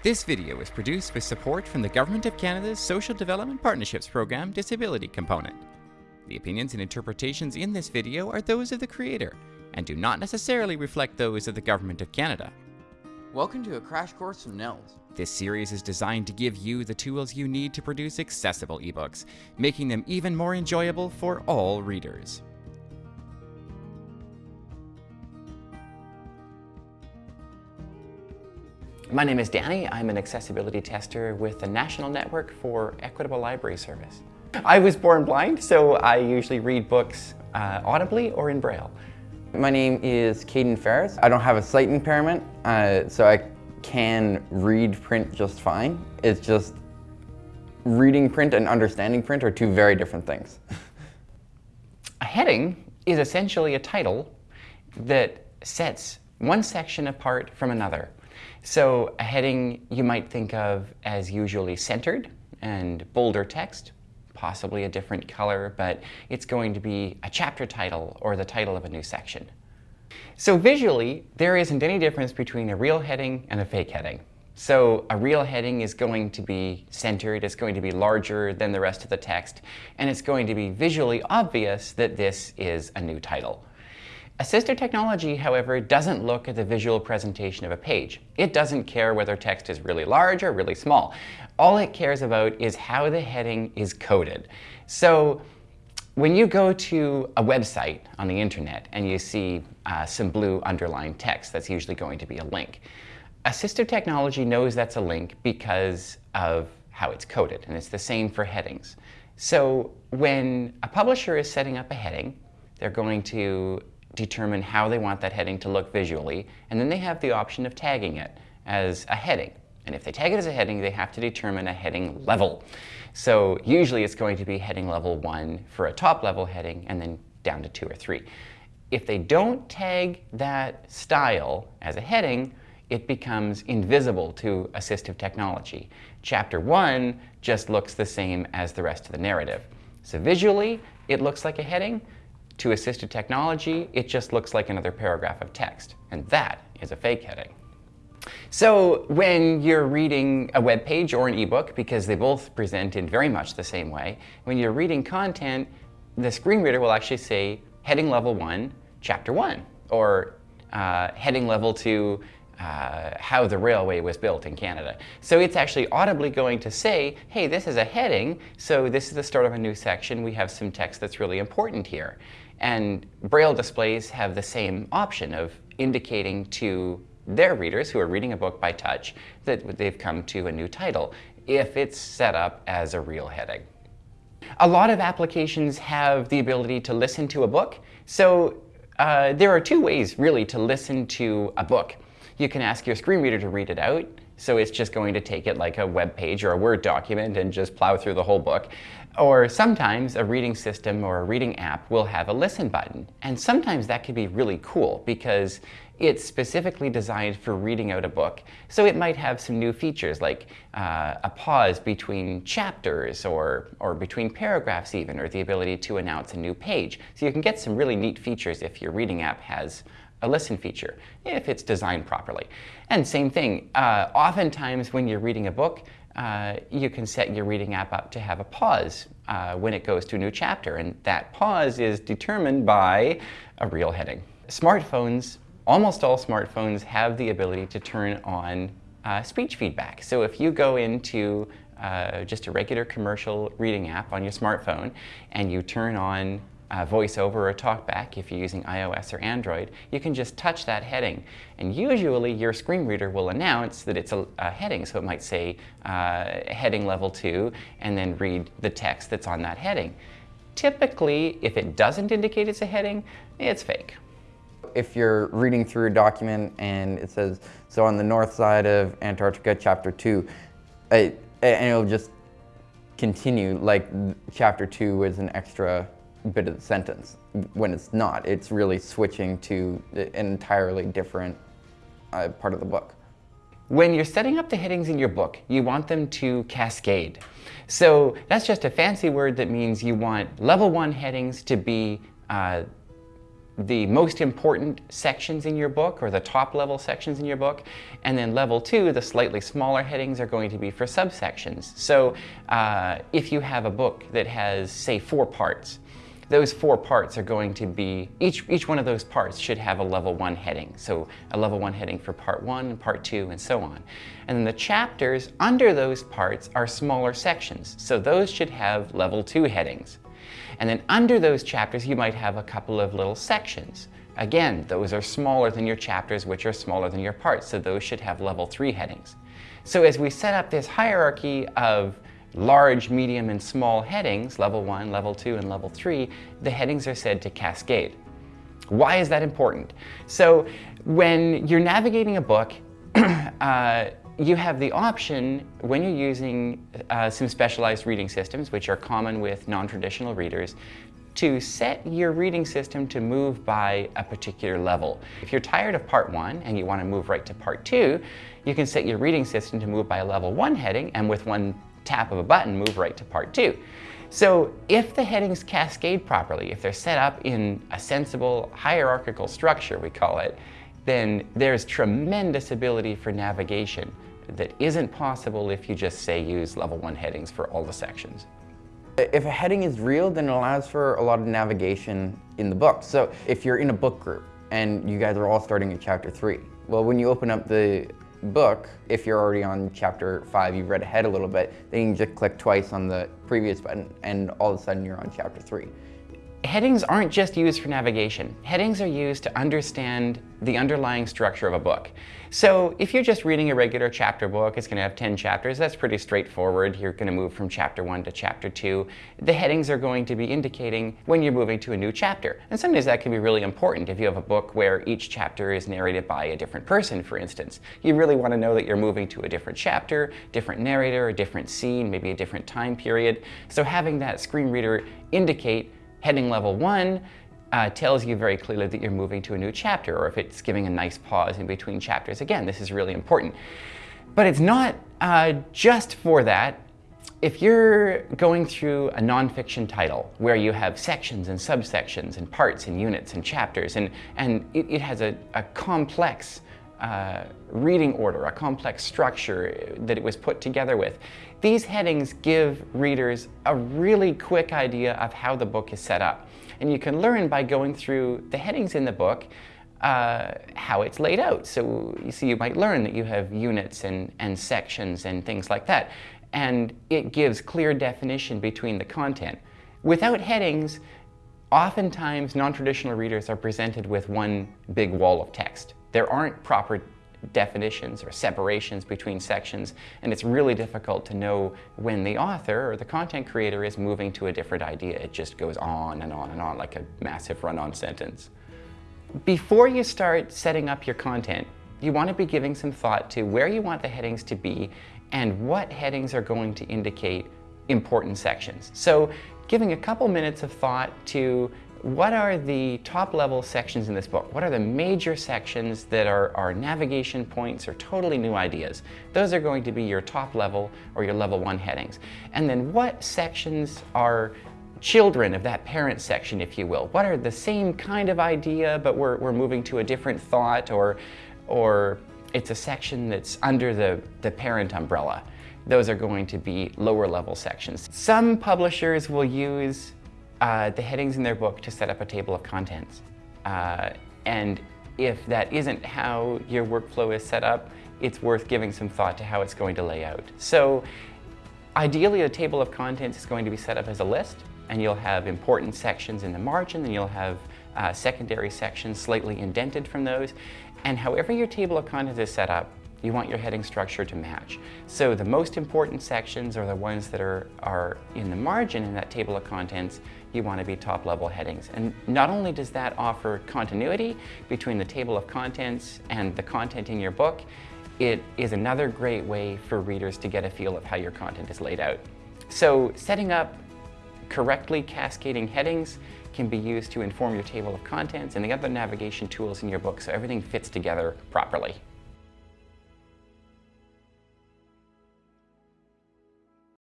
This video is produced with support from the Government of Canada's Social Development Partnerships Program Disability Component. The opinions and interpretations in this video are those of the creator and do not necessarily reflect those of the Government of Canada. Welcome to a crash course from NNELS. This series is designed to give you the tools you need to produce accessible ebooks, making them even more enjoyable for all readers. My name is Danny. I'm an accessibility tester with the National Network for Equitable Library Service. I was born blind, so I usually read books uh, audibly or in Braille. My name is Caden Ferris. I don't have a sight impairment, uh, so I can read print just fine. It's just reading print and understanding print are two very different things. A heading is essentially a title that sets one section apart from another. So a heading you might think of as usually centered and bolder text, possibly a different color, but it's going to be a chapter title or the title of a new section. So visually, there isn't any difference between a real heading and a fake heading. So a real heading is going to be centered, it's going to be larger than the rest of the text, and it's going to be visually obvious that this is a new title. Assistive technology, however, doesn't look at the visual presentation of a page. It doesn't care whether text is really large or really small. All it cares about is how the heading is coded. So when you go to a website on the internet and you see uh, some blue underlined text, that's usually going to be a link. Assistive technology knows that's a link because of how it's coded, and it's the same for headings. So when a publisher is setting up a heading, they're going to determine how they want that heading to look visually, and then they have the option of tagging it as a heading. And if they tag it as a heading, they have to determine a heading level. So usually it's going to be heading level one for a top level heading and then down to two or three. If they don't tag that style as a heading, it becomes invisible to assistive technology. Chapter one just looks the same as the rest of the narrative. So visually, it looks like a heading, to assistive technology, it just looks like another paragraph of text, and that is a fake heading. So when you're reading a web page or an ebook, because they both present in very much the same way, when you're reading content, the screen reader will actually say heading level one, chapter one, or uh, heading level two, uh, how the railway was built in Canada. So it's actually audibly going to say, hey, this is a heading, so this is the start of a new section. We have some text that's really important here. And Braille displays have the same option of indicating to their readers who are reading a book by touch that they've come to a new title if it's set up as a real heading. A lot of applications have the ability to listen to a book. So uh, there are two ways really to listen to a book. You can ask your screen reader to read it out, so it's just going to take it like a web page or a Word document and just plow through the whole book. Or sometimes a reading system or a reading app will have a listen button. And sometimes that can be really cool because it's specifically designed for reading out a book. So it might have some new features like uh, a pause between chapters or, or between paragraphs even, or the ability to announce a new page. So you can get some really neat features if your reading app has a listen feature, if it's designed properly. And same thing, uh, oftentimes when you're reading a book, uh, you can set your reading app up to have a pause uh, when it goes to a new chapter, and that pause is determined by a real heading. Smartphones, almost all smartphones have the ability to turn on uh, speech feedback. So if you go into uh, just a regular commercial reading app on your smartphone and you turn on uh, voiceover or talkback if you're using iOS or Android, you can just touch that heading. And usually your screen reader will announce that it's a, a heading. So it might say uh, heading level 2 and then read the text that's on that heading. Typically, if it doesn't indicate it's a heading, it's fake. If you're reading through a document and it says, so on the north side of Antarctica, chapter 2, it, and it'll just continue like chapter 2 is an extra bit of the sentence when it's not. It's really switching to an entirely different uh, part of the book. When you're setting up the headings in your book, you want them to cascade. So that's just a fancy word that means you want level one headings to be uh, the most important sections in your book or the top level sections in your book. And then level two, the slightly smaller headings are going to be for subsections. So uh, if you have a book that has, say, four parts, those four parts are going to be, each, each one of those parts should have a level one heading. So a level one heading for part one, and part two, and so on. And then the chapters under those parts are smaller sections. So those should have level two headings. And then under those chapters, you might have a couple of little sections. Again, those are smaller than your chapters, which are smaller than your parts. So those should have level three headings. So as we set up this hierarchy of large, medium, and small headings, level one, level two, and level three, the headings are said to cascade. Why is that important? So when you're navigating a book, uh, you have the option when you're using uh, some specialized reading systems, which are common with non-traditional readers, to set your reading system to move by a particular level. If you're tired of part one and you want to move right to part two, you can set your reading system to move by a level one heading and with one tap of a button move right to part two. So if the headings cascade properly, if they're set up in a sensible hierarchical structure, we call it, then there's tremendous ability for navigation that isn't possible if you just say use level one headings for all the sections. If a heading is real, then it allows for a lot of navigation in the book. So if you're in a book group and you guys are all starting at chapter three, well, when you open up the book, if you're already on chapter five, you've read ahead a little bit, then you can just click twice on the previous button and all of a sudden you're on chapter three. Headings aren't just used for navigation. Headings are used to understand the underlying structure of a book. So if you're just reading a regular chapter book, it's going to have 10 chapters. That's pretty straightforward. You're going to move from chapter 1 to chapter 2. The headings are going to be indicating when you're moving to a new chapter. And sometimes that can be really important if you have a book where each chapter is narrated by a different person, for instance. You really want to know that you're moving to a different chapter, different narrator, a different scene, maybe a different time period. So having that screen reader indicate Heading level one uh, tells you very clearly that you're moving to a new chapter or if it's giving a nice pause in between chapters. Again, this is really important. But it's not uh, just for that. If you're going through a nonfiction title where you have sections and subsections and parts and units and chapters and, and it, it has a, a complex uh, reading order, a complex structure that it was put together with. These headings give readers a really quick idea of how the book is set up. And you can learn by going through the headings in the book uh, how it's laid out. So you see, you might learn that you have units and, and sections and things like that. And it gives clear definition between the content. Without headings, oftentimes non-traditional readers are presented with one big wall of text. There aren't proper definitions or separations between sections, and it's really difficult to know when the author or the content creator is moving to a different idea. It just goes on and on and on like a massive run-on sentence. Before you start setting up your content, you want to be giving some thought to where you want the headings to be and what headings are going to indicate important sections. So giving a couple minutes of thought to what are the top level sections in this book? What are the major sections that are, are navigation points or totally new ideas? Those are going to be your top level or your level one headings. And then what sections are children of that parent section, if you will? What are the same kind of idea, but we're, we're moving to a different thought or, or it's a section that's under the, the parent umbrella? Those are going to be lower level sections. Some publishers will use uh, the headings in their book to set up a table of contents. Uh, and if that isn't how your workflow is set up, it's worth giving some thought to how it's going to lay out. So ideally a table of contents is going to be set up as a list and you'll have important sections in the margin and you'll have uh, secondary sections slightly indented from those. And however your table of contents is set up, you want your heading structure to match. So the most important sections are the ones that are, are in the margin in that table of contents. You want to be top level headings. And not only does that offer continuity between the table of contents and the content in your book, it is another great way for readers to get a feel of how your content is laid out. So setting up correctly cascading headings can be used to inform your table of contents and the other navigation tools in your book so everything fits together properly.